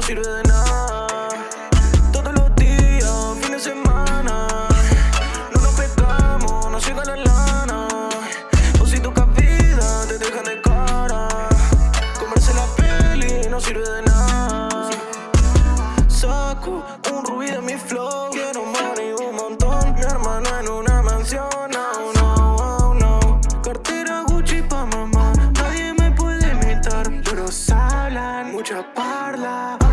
no sirve de nada. Todos los días, fin de semana. No nos pescamos, no llega la lana. O si tocas te dejan de cara. Comerse la peli no sirve de nada. Saco un rubí de mi flow. Quiero money un montón. Mi hermano en una mansión. No. Cartera Gucci pa' mamá. Nadie me puede imitar. Pero hablan, mucha parla.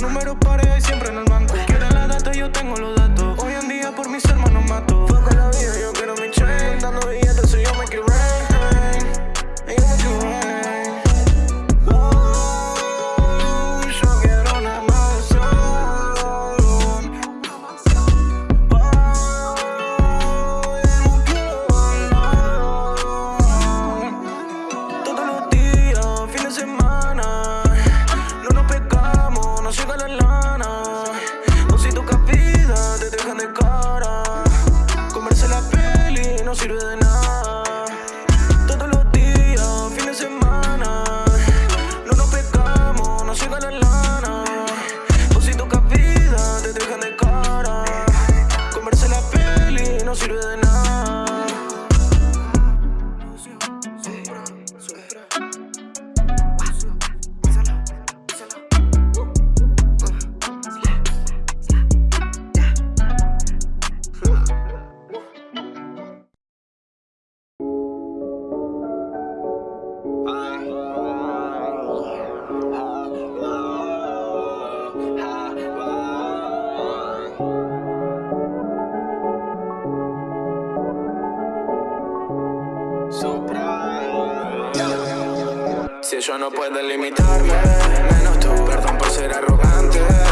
Números pares siempre en el banco. Queda la data, yo tengo los datos. Hoy en día por mis hermanos mato. Si ellos no pueden limitarme, menos tú. Perdón por ser arrogante.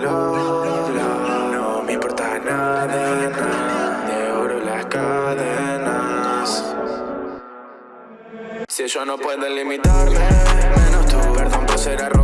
no me importa nada, de oro las cadenas. Si ellos no pueden limitarme, menos tú, perdón por ser arrogante.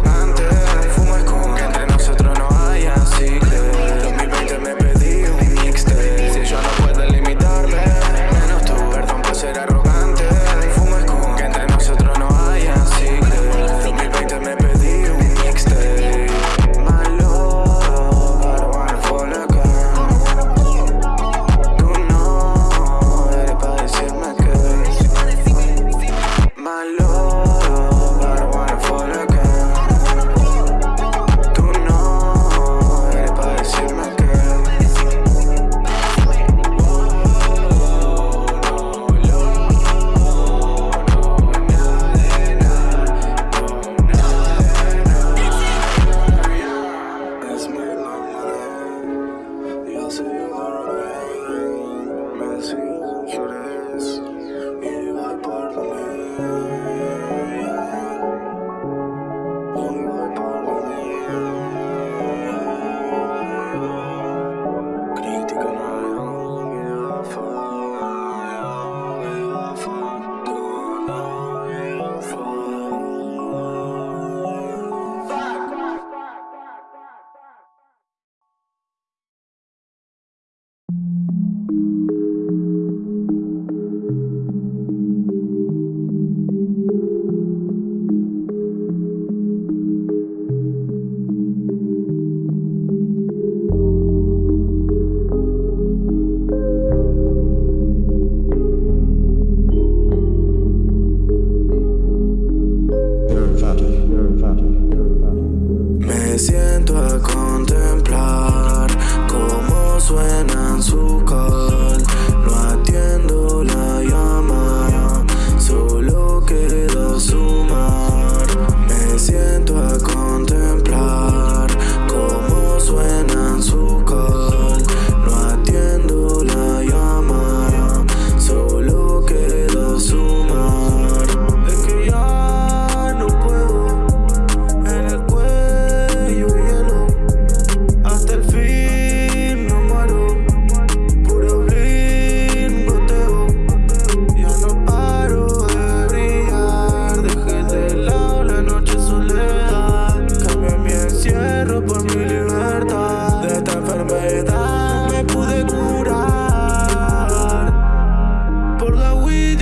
Por la Wii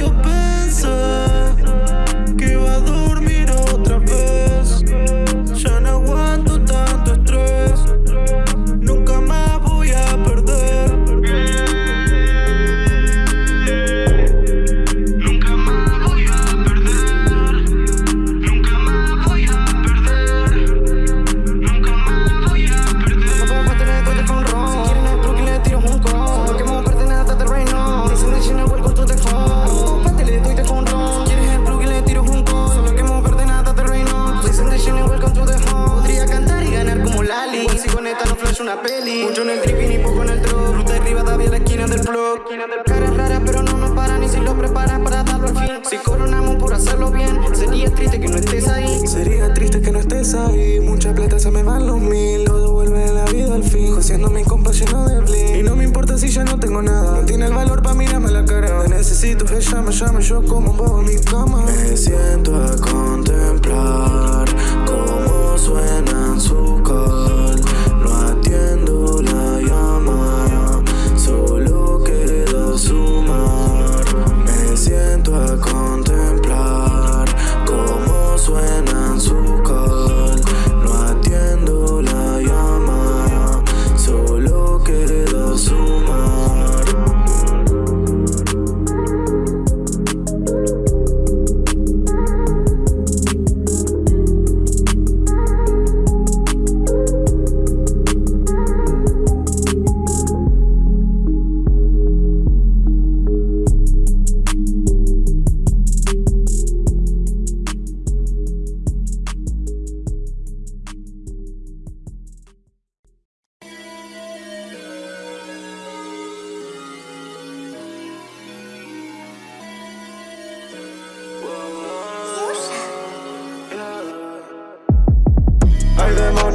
necesito, ella me llama, yo como en mi cama. Me siento a contemplar cómo suena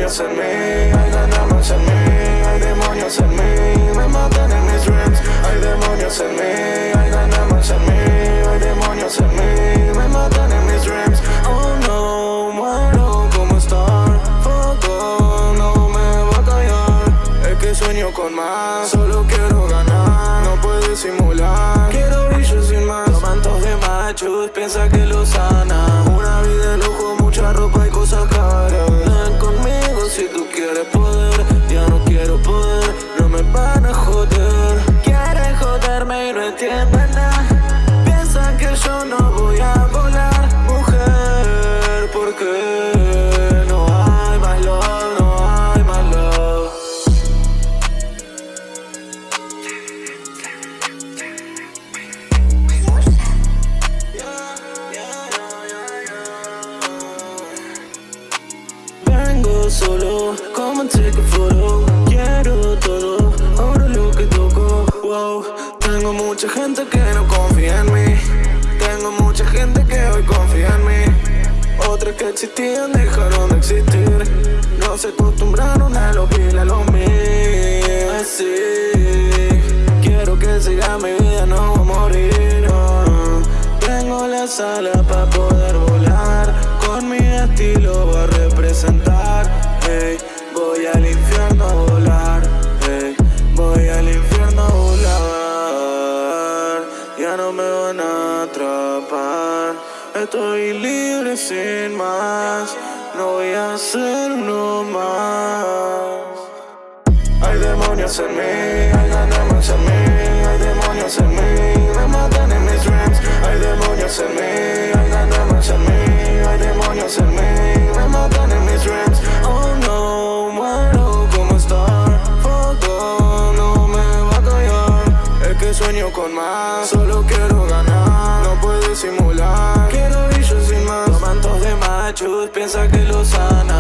demonios en mí, hay ganamos en mí, hay demonios en mí, me matan en mis dreams. Hay demonios en mí, hay ganamos en mí, hay demonios en mí, me matan en mis dreams. Oh no, muero como estar, foco no me va a callar. Es que sueño con más, solo quiero ganar, no puedo disimular. Quiero brillo sin más, mantos de machos, piensa que lo sana. Existían dejaron de existir No se acostumbraron a lo que a lo mío Así Quiero que siga mi vida, no voy a morir. Tengo la sala para poder volar Con mi estilo voy a representar ey. Voy al infierno Estoy libre sin más No voy a ser uno más hay demonios en mí, hay ganamos en mí, hay demonios en mí, me matan en mis dreams. Hay demonios en mí, hay ganamos en mí, hay demonios en mí, me matan en mis dreams. Oh no, muero como estar, foco no me va a callar. Es que sueño con más, solo quiero piensa que lo sana.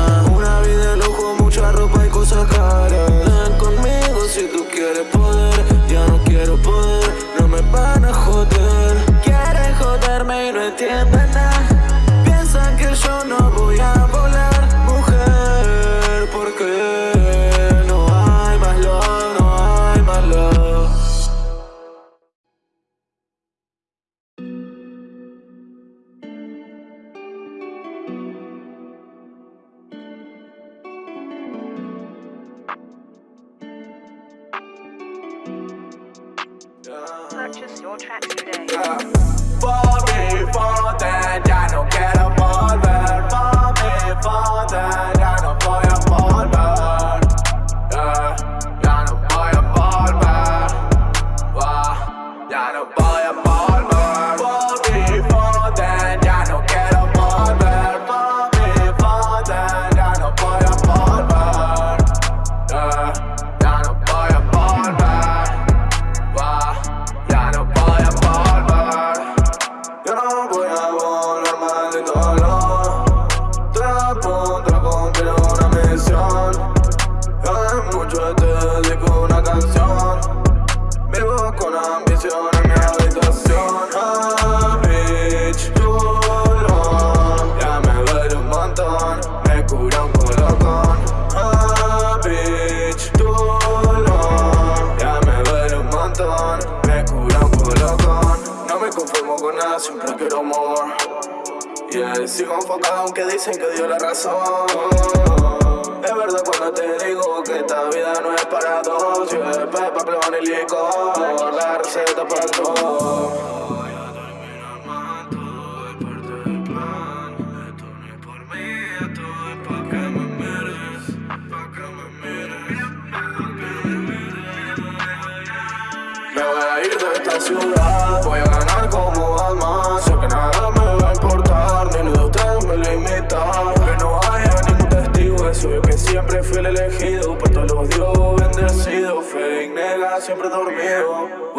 Purchase your tracks today. Bobby Foden, ya no quiero volver. Bobby Foden, ya no voy a volver. Yeah, ya no voy a volver. Wow, ya no voy a volver. en mi habitación ah, bitch, dolor Ya me duele un montón, me cura un colocón ah, bitch, dolor Ya me duele un montón, me cura un colocón No me conformo con nada, siempre quiero amor Yeah, sigo enfocado aunque dicen que dio la razón es verdad cuando te digo que esta vida no es para dos, yo es Peppa, Plon y licor. Todo Me voy a ir de esta ciudad, voy a ganar como Batman. Sé que nada me va a importar, ni de ustedes me limita Que no haya ningún testigo, es obvio que siempre fui el elegido. Por todos los dios bendecido, fe nega, siempre dormido